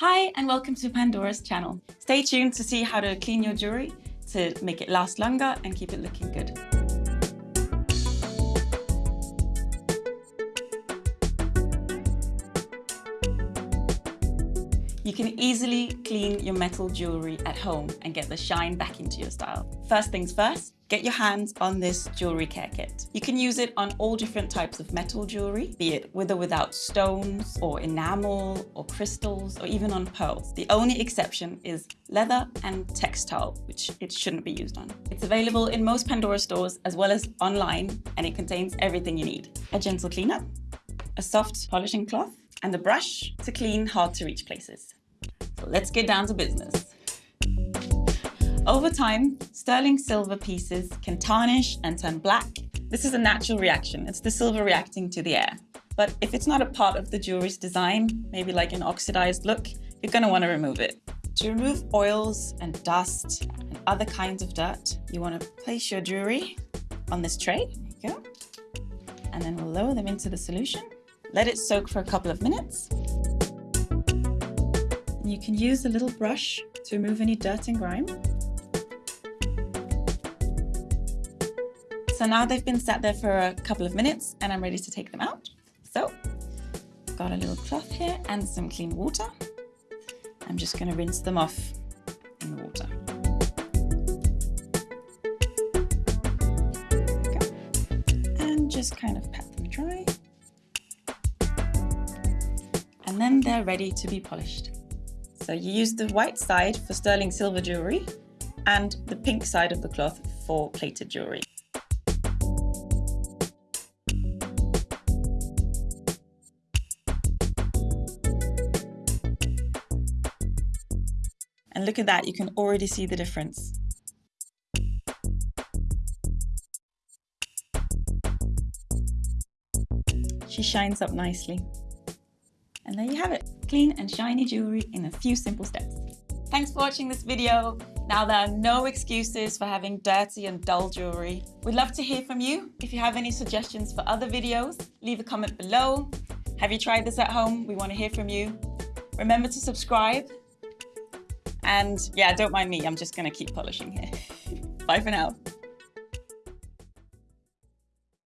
Hi and welcome to Pandora's channel. Stay tuned to see how to clean your jewelry to make it last longer and keep it looking good. You can easily clean your metal jewelry at home and get the shine back into your style. First things first, get your hands on this jewelry care kit. You can use it on all different types of metal jewelry, be it with or without stones or enamel or crystals or even on pearls. The only exception is leather and textile, which it shouldn't be used on. It's available in most Pandora stores as well as online and it contains everything you need. A gentle cleanup, a soft polishing cloth, and a brush to clean hard to reach places. So let's get down to business. Over time, sterling silver pieces can tarnish and turn black. This is a natural reaction. It's the silver reacting to the air. But if it's not a part of the jewelry's design, maybe like an oxidized look, you're gonna wanna remove it. To remove oils and dust and other kinds of dirt, you wanna place your jewelry on this tray, go. And then we'll lower them into the solution. Let it soak for a couple of minutes. You can use a little brush to remove any dirt and grime. So now they've been sat there for a couple of minutes and I'm ready to take them out. So I've got a little cloth here and some clean water. I'm just going to rinse them off in the water. And just kind of pat then they're ready to be polished. So you use the white side for sterling silver jewelry and the pink side of the cloth for plated jewelry. And look at that, you can already see the difference. She shines up nicely. And there you have it, clean and shiny jewelry in a few simple steps. Thanks for watching this video. Now there are no excuses for having dirty and dull jewelry. We'd love to hear from you. If you have any suggestions for other videos, leave a comment below. Have you tried this at home? We want to hear from you. Remember to subscribe. And yeah, don't mind me, I'm just gonna keep polishing here. Bye for now.